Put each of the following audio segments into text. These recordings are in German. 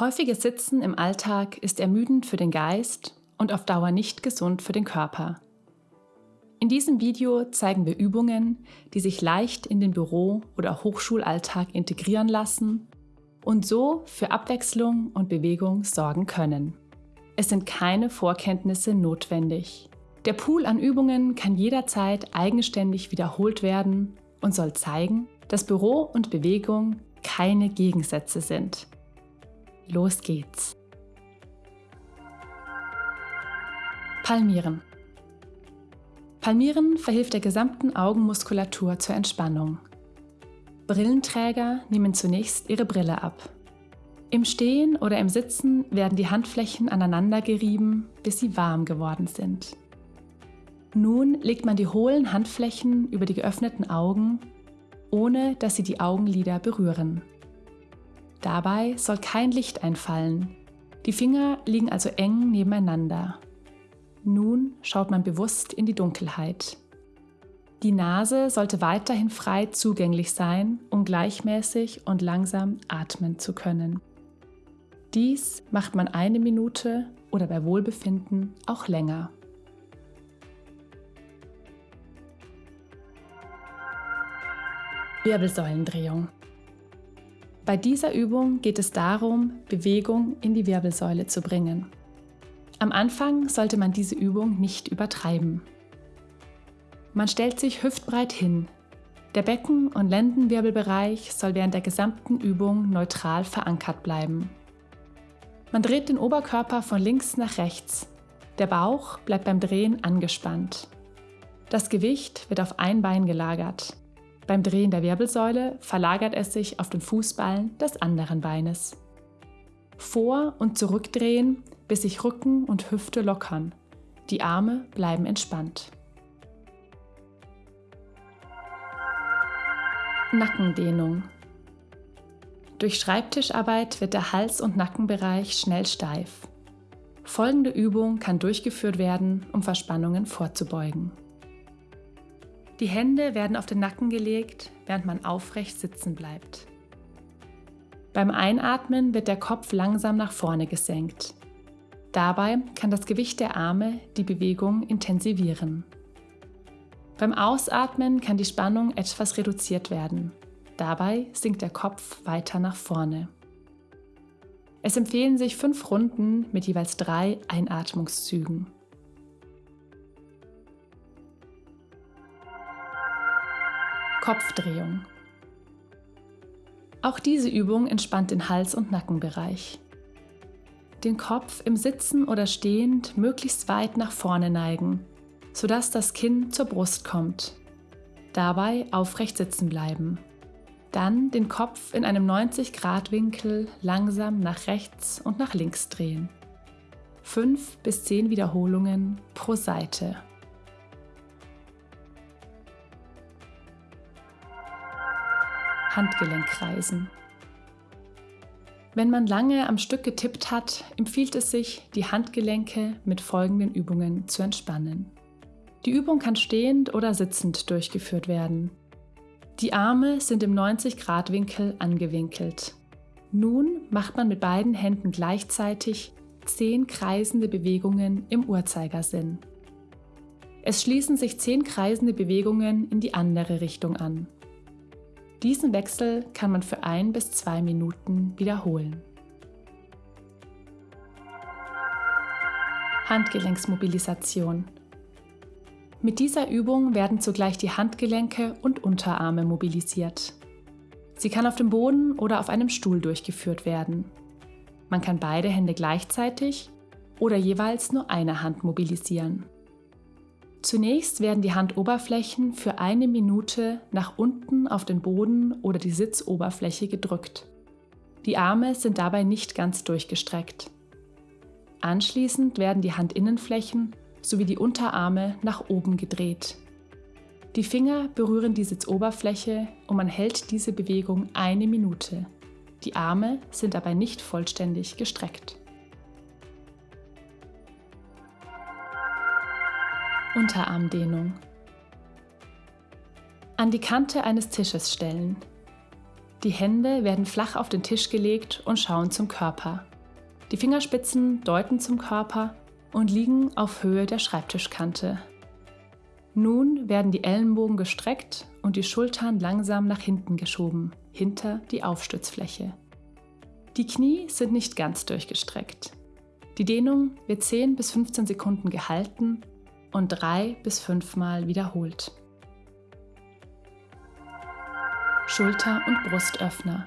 Häufiges Sitzen im Alltag ist ermüdend für den Geist und auf Dauer nicht gesund für den Körper. In diesem Video zeigen wir Übungen, die sich leicht in den Büro- oder Hochschulalltag integrieren lassen und so für Abwechslung und Bewegung sorgen können. Es sind keine Vorkenntnisse notwendig. Der Pool an Übungen kann jederzeit eigenständig wiederholt werden und soll zeigen, dass Büro und Bewegung keine Gegensätze sind. Los geht's! Palmieren. Palmieren verhilft der gesamten Augenmuskulatur zur Entspannung. Brillenträger nehmen zunächst ihre Brille ab. Im Stehen oder im Sitzen werden die Handflächen aneinander gerieben, bis sie warm geworden sind. Nun legt man die hohlen Handflächen über die geöffneten Augen, ohne dass sie die Augenlider berühren. Dabei soll kein Licht einfallen. Die Finger liegen also eng nebeneinander. Nun schaut man bewusst in die Dunkelheit. Die Nase sollte weiterhin frei zugänglich sein, um gleichmäßig und langsam atmen zu können. Dies macht man eine Minute oder bei Wohlbefinden auch länger. Wirbelsäulendrehung. Bei dieser Übung geht es darum, Bewegung in die Wirbelsäule zu bringen. Am Anfang sollte man diese Übung nicht übertreiben. Man stellt sich hüftbreit hin. Der Becken- und Lendenwirbelbereich soll während der gesamten Übung neutral verankert bleiben. Man dreht den Oberkörper von links nach rechts. Der Bauch bleibt beim Drehen angespannt. Das Gewicht wird auf ein Bein gelagert. Beim Drehen der Wirbelsäule verlagert es sich auf den Fußballen des anderen Beines. Vor- und zurückdrehen, bis sich Rücken und Hüfte lockern. Die Arme bleiben entspannt. Nackendehnung. Durch Schreibtischarbeit wird der Hals- und Nackenbereich schnell steif. Folgende Übung kann durchgeführt werden, um Verspannungen vorzubeugen. Die Hände werden auf den Nacken gelegt, während man aufrecht sitzen bleibt. Beim Einatmen wird der Kopf langsam nach vorne gesenkt. Dabei kann das Gewicht der Arme die Bewegung intensivieren. Beim Ausatmen kann die Spannung etwas reduziert werden. Dabei sinkt der Kopf weiter nach vorne. Es empfehlen sich fünf Runden mit jeweils drei Einatmungszügen. Kopfdrehung. Auch diese Übung entspannt den Hals- und Nackenbereich. Den Kopf im Sitzen oder Stehend möglichst weit nach vorne neigen, sodass das Kinn zur Brust kommt. Dabei aufrecht sitzen bleiben. Dann den Kopf in einem 90-Grad-Winkel langsam nach rechts und nach links drehen. 5 bis 10 Wiederholungen pro Seite. Handgelenkkreisen. Wenn man lange am Stück getippt hat, empfiehlt es sich, die Handgelenke mit folgenden Übungen zu entspannen. Die Übung kann stehend oder sitzend durchgeführt werden. Die Arme sind im 90-Grad-Winkel angewinkelt. Nun macht man mit beiden Händen gleichzeitig 10 kreisende Bewegungen im Uhrzeigersinn. Es schließen sich 10 kreisende Bewegungen in die andere Richtung an. Diesen Wechsel kann man für ein bis zwei Minuten wiederholen. Handgelenksmobilisation. Mit dieser Übung werden zugleich die Handgelenke und Unterarme mobilisiert. Sie kann auf dem Boden oder auf einem Stuhl durchgeführt werden. Man kann beide Hände gleichzeitig oder jeweils nur eine Hand mobilisieren. Zunächst werden die Handoberflächen für eine Minute nach unten auf den Boden oder die Sitzoberfläche gedrückt. Die Arme sind dabei nicht ganz durchgestreckt. Anschließend werden die Handinnenflächen sowie die Unterarme nach oben gedreht. Die Finger berühren die Sitzoberfläche und man hält diese Bewegung eine Minute. Die Arme sind dabei nicht vollständig gestreckt. Unterarmdehnung. An die Kante eines Tisches stellen. Die Hände werden flach auf den Tisch gelegt und schauen zum Körper. Die Fingerspitzen deuten zum Körper und liegen auf Höhe der Schreibtischkante. Nun werden die Ellenbogen gestreckt und die Schultern langsam nach hinten geschoben, hinter die Aufstützfläche. Die Knie sind nicht ganz durchgestreckt. Die Dehnung wird 10 bis 15 Sekunden gehalten und 3 bis 5 Mal wiederholt. Schulter- und Brustöffner.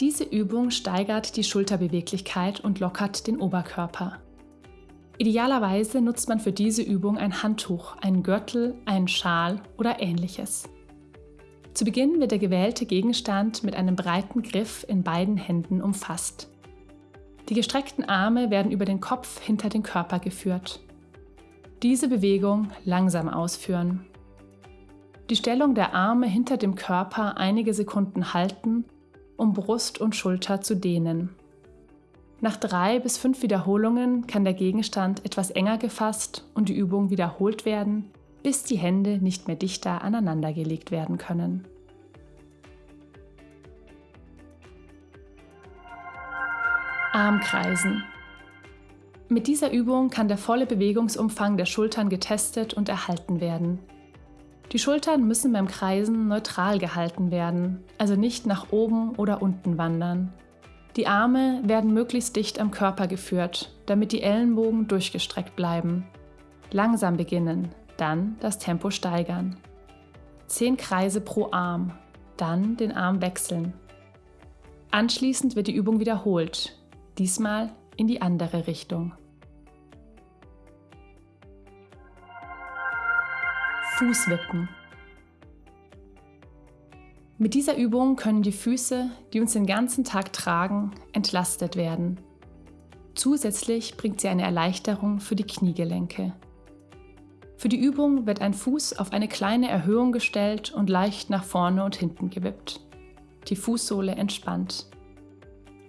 Diese Übung steigert die Schulterbeweglichkeit und lockert den Oberkörper. Idealerweise nutzt man für diese Übung ein Handtuch, einen Gürtel, einen Schal oder ähnliches. Zu Beginn wird der gewählte Gegenstand mit einem breiten Griff in beiden Händen umfasst. Die gestreckten Arme werden über den Kopf hinter den Körper geführt. Diese Bewegung langsam ausführen. Die Stellung der Arme hinter dem Körper einige Sekunden halten, um Brust und Schulter zu dehnen. Nach drei bis fünf Wiederholungen kann der Gegenstand etwas enger gefasst und die Übung wiederholt werden, bis die Hände nicht mehr dichter aneinandergelegt werden können. Armkreisen. Mit dieser Übung kann der volle Bewegungsumfang der Schultern getestet und erhalten werden. Die Schultern müssen beim Kreisen neutral gehalten werden, also nicht nach oben oder unten wandern. Die Arme werden möglichst dicht am Körper geführt, damit die Ellenbogen durchgestreckt bleiben. Langsam beginnen, dann das Tempo steigern. Zehn Kreise pro Arm, dann den Arm wechseln. Anschließend wird die Übung wiederholt, diesmal in die andere Richtung. Fußwippen. Mit dieser Übung können die Füße, die uns den ganzen Tag tragen, entlastet werden. Zusätzlich bringt sie eine Erleichterung für die Kniegelenke. Für die Übung wird ein Fuß auf eine kleine Erhöhung gestellt und leicht nach vorne und hinten gewippt. Die Fußsohle entspannt.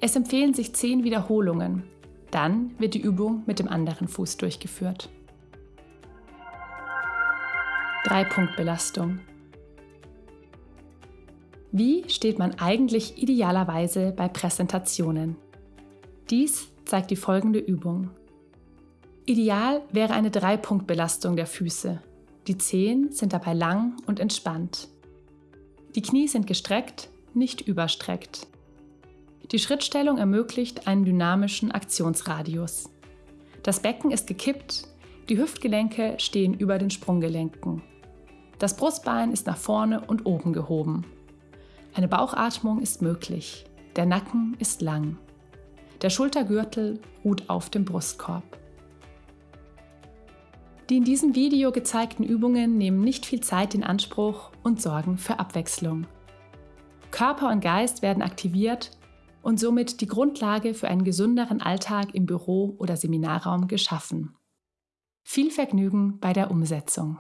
Es empfehlen sich 10 Wiederholungen. Dann wird die Übung mit dem anderen Fuß durchgeführt. Drei-Punkt-Belastung. Wie steht man eigentlich idealerweise bei Präsentationen? Dies zeigt die folgende Übung. Ideal wäre eine Drei-Punkt-Belastung der Füße. Die Zehen sind dabei lang und entspannt. Die Knie sind gestreckt, nicht überstreckt. Die Schrittstellung ermöglicht einen dynamischen Aktionsradius. Das Becken ist gekippt, die Hüftgelenke stehen über den Sprunggelenken. Das Brustbein ist nach vorne und oben gehoben. Eine Bauchatmung ist möglich. Der Nacken ist lang. Der Schultergürtel ruht auf dem Brustkorb. Die in diesem Video gezeigten Übungen nehmen nicht viel Zeit in Anspruch und sorgen für Abwechslung. Körper und Geist werden aktiviert und somit die Grundlage für einen gesünderen Alltag im Büro oder Seminarraum geschaffen. Viel Vergnügen bei der Umsetzung.